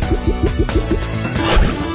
あっ!